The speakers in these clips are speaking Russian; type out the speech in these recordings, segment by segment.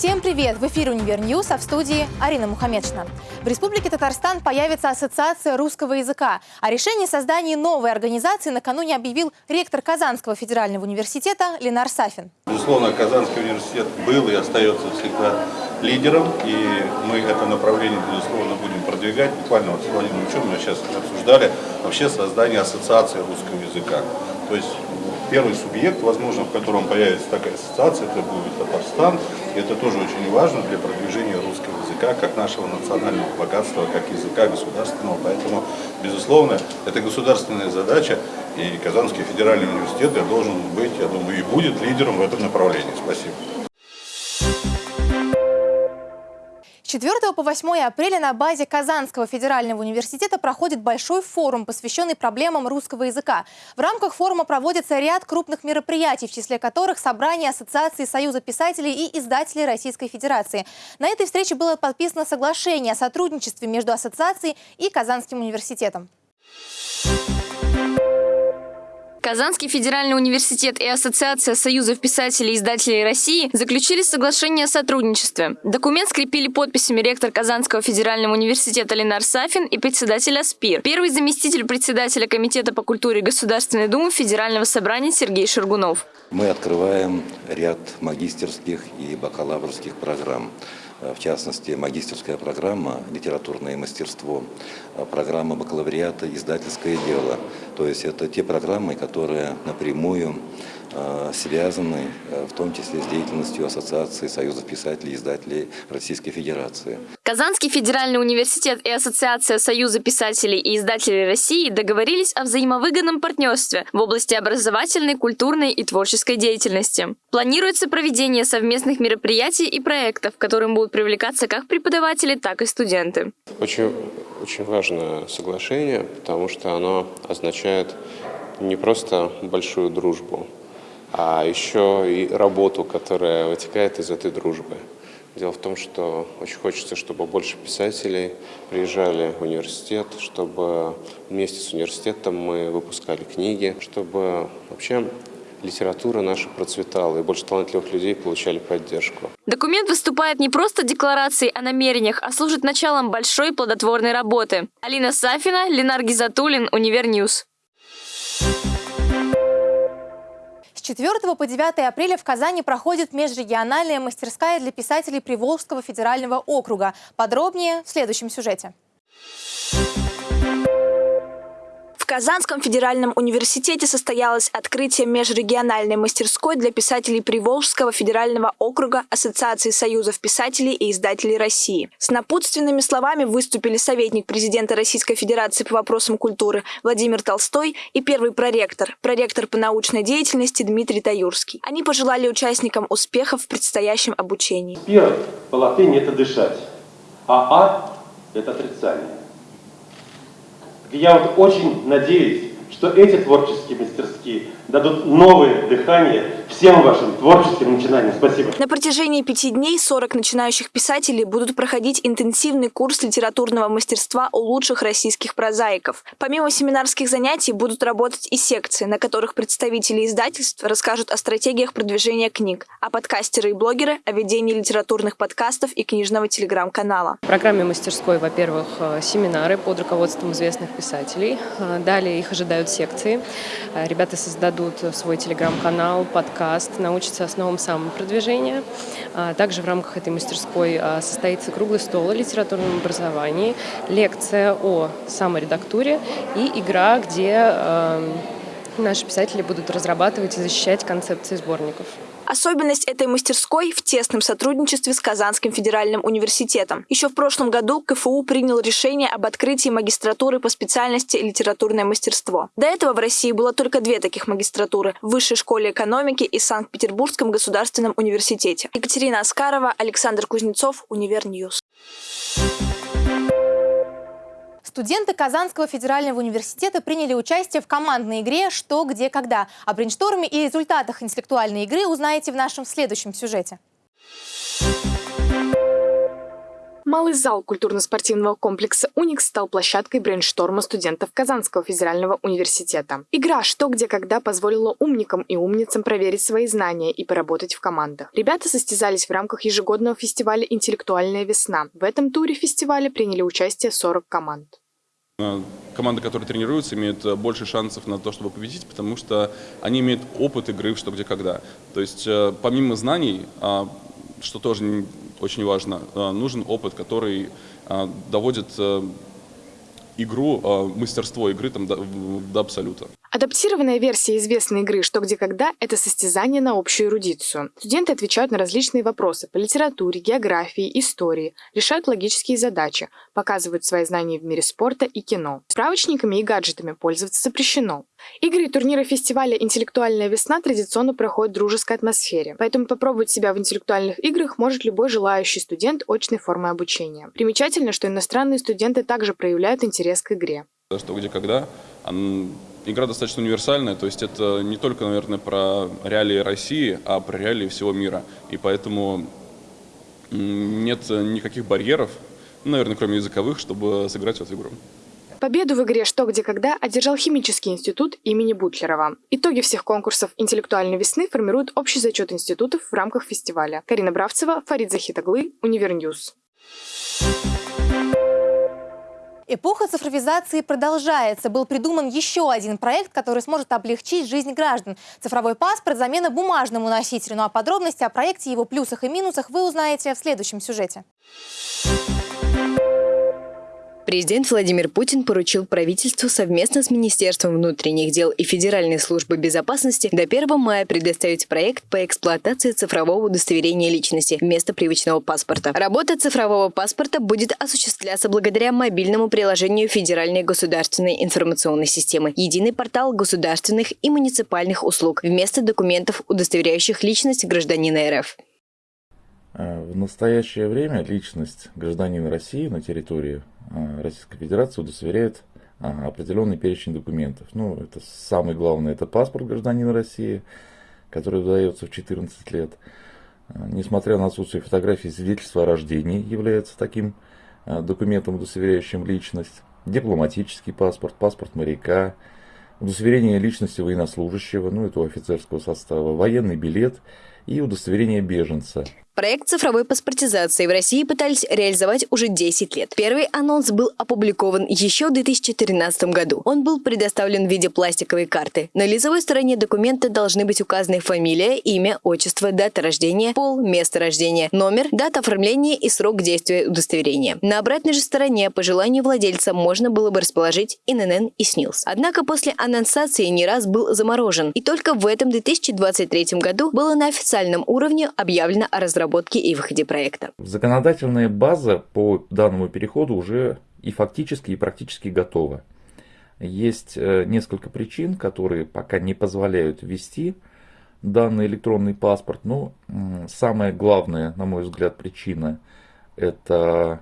Всем привет! В эфире «Универ а в студии Арина Мухаммедшина. В Республике Татарстан появится Ассоциация русского языка. О решении создания новой организации накануне объявил ректор Казанского федерального университета Ленар Сафин. Безусловно, Казанский университет был и остается всегда лидером, и мы это направление, безусловно, будем продвигать. Буквально вот с Владимиром Ильичем мы сейчас обсуждали вообще создание Ассоциации русского языка. То есть первый субъект, возможно, в котором появится такая ассоциация, это будет Татарстан. И это тоже очень важно для продвижения русского языка, как нашего национального богатства, как языка государственного. Поэтому, безусловно, это государственная задача, и Казанский федеральный университет должен быть, я думаю, и будет лидером в этом направлении. Спасибо. 4 по 8 апреля на базе Казанского федерального университета проходит большой форум, посвященный проблемам русского языка. В рамках форума проводится ряд крупных мероприятий, в числе которых собрание Ассоциации Союза писателей и издателей Российской Федерации. На этой встрече было подписано соглашение о сотрудничестве между ассоциацией и Казанским университетом. Казанский федеральный университет и Ассоциация союзов писателей и издателей России заключили соглашение о сотрудничестве. Документ скрепили подписями ректор Казанского федерального университета Ленар Сафин и председатель АСПИР, первый заместитель председателя Комитета по культуре Государственной Думы Федерального собрания Сергей Шергунов. Мы открываем ряд магистерских и бакалаврских программ. В частности, магистерская программа «Литературное мастерство», э, программа бакалавриата «Издательское дело». То есть это те программы, которые напрямую связаны э, в том числе с деятельностью Ассоциации союзов писателей и издателей Российской Федерации. Казанский федеральный университет и Ассоциация союза писателей и издателей России договорились о взаимовыгодном партнерстве в области образовательной, культурной и творческой деятельности. Планируется проведение совместных мероприятий и проектов, к которым будут привлекаться как преподаватели, так и студенты. Очень, очень важное соглашение, потому что оно означает не просто большую дружбу, а еще и работу, которая вытекает из этой дружбы. Дело в том, что очень хочется, чтобы больше писателей приезжали в университет, чтобы вместе с университетом мы выпускали книги, чтобы вообще литература наша процветала, и больше талантливых людей получали поддержку. Документ выступает не просто декларацией о намерениях, а служит началом большой плодотворной работы. Алина Сафина, Ленар Гизатуллин, Univer News. 4 по 9 апреля в Казани проходит межрегиональная мастерская для писателей Приволжского федерального округа. Подробнее в следующем сюжете. Казанском федеральном университете состоялось открытие межрегиональной мастерской для писателей Приволжского федерального округа Ассоциации союзов писателей и издателей России. С напутственными словами выступили советник президента Российской Федерации по вопросам культуры Владимир Толстой и первый проректор, проректор по научной деятельности Дмитрий Таюрский. Они пожелали участникам успехов в предстоящем обучении. Первое по латыни – это дышать, а «а» – это отрицание. Я вот очень надеюсь, что эти творческие мастерские дадут новое дыхание всем вашим творческим начинаниям. Спасибо. На протяжении пяти дней 40 начинающих писателей будут проходить интенсивный курс литературного мастерства у лучших российских прозаиков. Помимо семинарских занятий будут работать и секции, на которых представители издательств расскажут о стратегиях продвижения книг, а подкастеры и блогеры – о ведении литературных подкастов и книжного телеграм-канала. В программе мастерской, во-первых, э, семинары под руководством известных писателей. Э, далее их ожидают секции. Э, ребята создадут свой телеграм-канал, подкаст, научатся основам самопродвижения. А также в рамках этой мастерской а, состоится круглый стол о литературном образовании, лекция о саморедактуре и игра, где эм, наши писатели будут разрабатывать и защищать концепции сборников. Особенность этой мастерской в тесном сотрудничестве с Казанским федеральным университетом. Еще в прошлом году КФУ принял решение об открытии магистратуры по специальности литературное мастерство. До этого в России было только две таких магистратуры – в Высшей школе экономики и Санкт-Петербургском государственном университете. Екатерина Аскарова, Александр Кузнецов, Univer News. Студенты Казанского федерального университета приняли участие в командной игре «Что, где, когда». О брейншторме и результатах интеллектуальной игры узнаете в нашем следующем сюжете. Малый зал культурно-спортивного комплекса «Уникс» стал площадкой брейншторма студентов Казанского федерального университета. Игра «Что, где, когда» позволила умникам и умницам проверить свои знания и поработать в командах. Ребята состязались в рамках ежегодного фестиваля «Интеллектуальная весна». В этом туре фестиваля приняли участие 40 команд. Команды, которые тренируются, имеют больше шансов на то, чтобы победить, потому что они имеют опыт игры в «Что, где, когда». То есть э, помимо знаний, а, что тоже очень важно, э, нужен опыт, который э, доводит э, игру, мастерство игры там, до абсолюта. Адаптированная версия известной игры «Что, где, когда» — это состязание на общую эрудицию. Студенты отвечают на различные вопросы по литературе, географии, истории, решают логические задачи, показывают свои знания в мире спорта и кино. Справочниками и гаджетами пользоваться запрещено. Игры и турниры фестиваля «Интеллектуальная весна» традиционно проходят в дружеской атмосфере, поэтому попробовать себя в интеллектуальных играх может любой желающий студент очной формы обучения. Примечательно, что иностранные студенты также проявляют интерес к игре. Что, где, когда игра достаточно универсальная, то есть это не только, наверное, про реалии России, а про реалии всего мира. И поэтому нет никаких барьеров, ну, наверное, кроме языковых, чтобы сыграть в эту игру. Победу в игре «Что, где, когда» одержал Химический институт имени Бутлерова. Итоги всех конкурсов «Интеллектуальной весны» формируют общий зачет институтов в рамках фестиваля. Карина Бравцева, Фарид Захитаглы, Univer News. Эпоха цифровизации продолжается. Был придуман еще один проект, который сможет облегчить жизнь граждан. Цифровой паспорт – замена бумажному носителю. Ну а подробности о проекте, его плюсах и минусах вы узнаете в следующем сюжете. Президент Владимир Путин поручил правительству совместно с Министерством внутренних дел и Федеральной службой безопасности до 1 мая предоставить проект по эксплуатации цифрового удостоверения личности вместо привычного паспорта. Работа цифрового паспорта будет осуществляться благодаря мобильному приложению Федеральной государственной информационной системы «Единый портал государственных и муниципальных услуг» вместо документов, удостоверяющих личность гражданина РФ. Э, в настоящее время личность гражданина России на территории Российской Федерации удостоверяет э, определенный перечень документов. Ну, это самое главное, это паспорт гражданина России, который выдается в 14 лет. Несмотря на отсутствие фотографии, свидетельство о рождении является таким документом, удостоверяющим личность. Дипломатический паспорт, паспорт моряка, удостоверение личности военнослужащего, ну это у офицерского состава, военный билет и удостоверение беженца. Проект цифровой паспортизации в России пытались реализовать уже 10 лет. Первый анонс был опубликован еще в 2013 году. Он был предоставлен в виде пластиковой карты. На лицевой стороне документа должны быть указаны фамилия, имя, отчество, дата рождения, пол, место рождения, номер, дата оформления и срок действия удостоверения. На обратной же стороне по желанию владельца можно было бы расположить ИНН и СНИЛС. Однако после анонсации не раз был заморожен. И только в этом 2023 году было на официальном уровне объявлено о разработке разработке и выходе проекта. Законодательная база по данному переходу уже и фактически, и практически готова. Есть э, несколько причин, которые пока не позволяют ввести данный электронный паспорт. Но самая главная, на мой взгляд, причина – это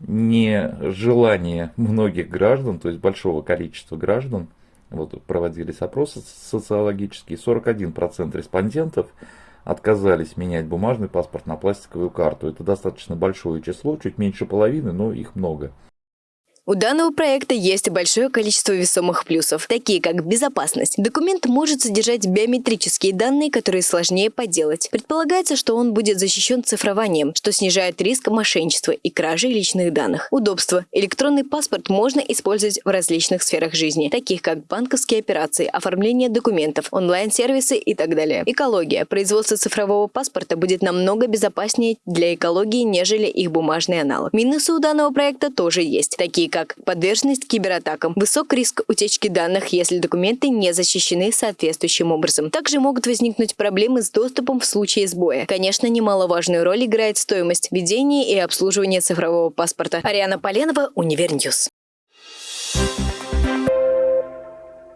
нежелание многих граждан, то есть большого количества граждан, вот проводились опросы социологические, 41% респондентов отказались менять бумажный паспорт на пластиковую карту. Это достаточно большое число, чуть меньше половины, но их много. У данного проекта есть большое количество весомых плюсов, такие как безопасность. Документ может содержать биометрические данные, которые сложнее подделать. Предполагается, что он будет защищен цифрованием, что снижает риск мошенничества и кражи личных данных. Удобство. Электронный паспорт можно использовать в различных сферах жизни, таких как банковские операции, оформление документов, онлайн-сервисы и так далее. Экология. Производство цифрового паспорта будет намного безопаснее для экологии, нежели их бумажный аналог. Минусы у данного проекта тоже есть, такие как подверженность кибератакам, высок риск утечки данных, если документы не защищены соответствующим образом. Также могут возникнуть проблемы с доступом в случае сбоя. Конечно, немаловажную роль играет стоимость ведения и обслуживания цифрового паспорта. Ариана Поленова, Универньюз.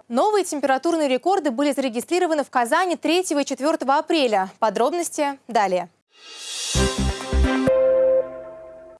Новые температурные рекорды были зарегистрированы в Казани 3 и 4 апреля. Подробности далее.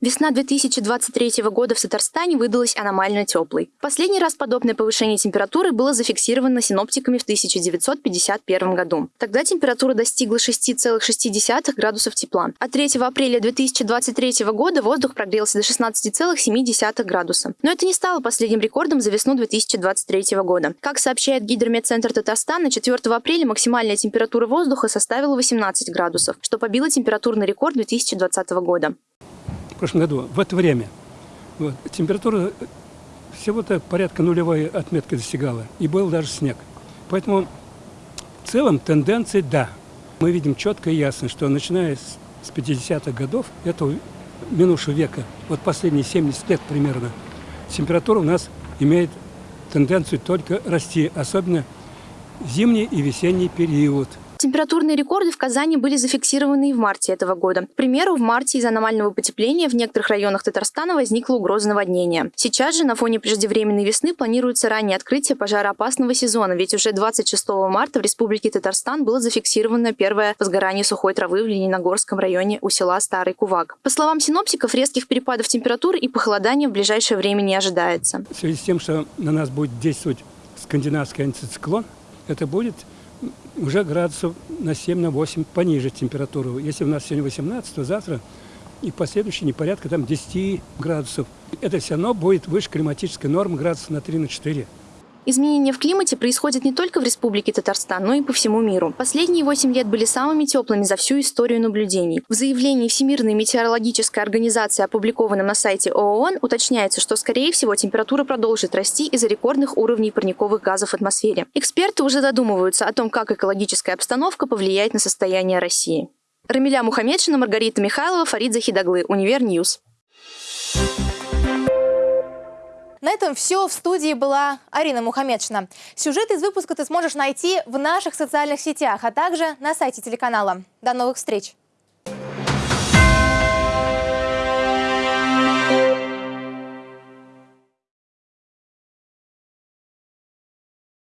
Весна 2023 года в Татарстане выдалась аномально теплой. Последний раз подобное повышение температуры было зафиксировано синоптиками в 1951 году. Тогда температура достигла 6,6 градусов тепла. А 3 апреля 2023 года воздух прогрелся до 16,7 градуса. Но это не стало последним рекордом за весну 2023 года. Как сообщает Гидрометцентр Татарстана, 4 апреля максимальная температура воздуха составила 18 градусов, что побило температурный рекорд 2020 года в прошлом году, в это время, вот, температура всего-то порядка нулевой отметки достигала, и был даже снег. Поэтому в целом тенденции да. Мы видим четко и ясно, что начиная с 50-х годов этого минувшего века, вот последние 70 лет примерно, температура у нас имеет тенденцию только расти, особенно зимний и весенний период – Температурные рекорды в Казани были зафиксированы и в марте этого года. К примеру, в марте из-за аномального потепления в некоторых районах Татарстана возникла угроза наводнения. Сейчас же на фоне преждевременной весны планируется раннее открытие пожароопасного сезона, ведь уже 26 марта в Республике Татарстан было зафиксировано первое возгорание сухой травы в Лениногорском районе у села Старый Кувак. По словам синоптиков, резких перепадов температуры и похолодания в ближайшее время не ожидается. В связи с тем, что на нас будет действовать скандинавский антициклон, это будет уже градусов на 7 на 8 пониже температуру. Если у нас сегодня 18, то завтра и последующие не порядка там 10 градусов. Это все равно будет выше климатической нормы градусов на 3 на 4. Изменения в климате происходят не только в Республике Татарстан, но и по всему миру. Последние 8 лет были самыми теплыми за всю историю наблюдений. В заявлении Всемирной метеорологической организации, опубликованном на сайте ООН, уточняется, что, скорее всего, температура продолжит расти из-за рекордных уровней парниковых газов в атмосфере. Эксперты уже задумываются о том, как экологическая обстановка повлияет на состояние России. Рамиля Мухаммедшина, Маргарита Михайлова, Фарид Захидаглы, Универньюз. На этом все. В студии была Арина Мухамедшина. Сюжет из выпуска ты сможешь найти в наших социальных сетях, а также на сайте телеканала. До новых встреч!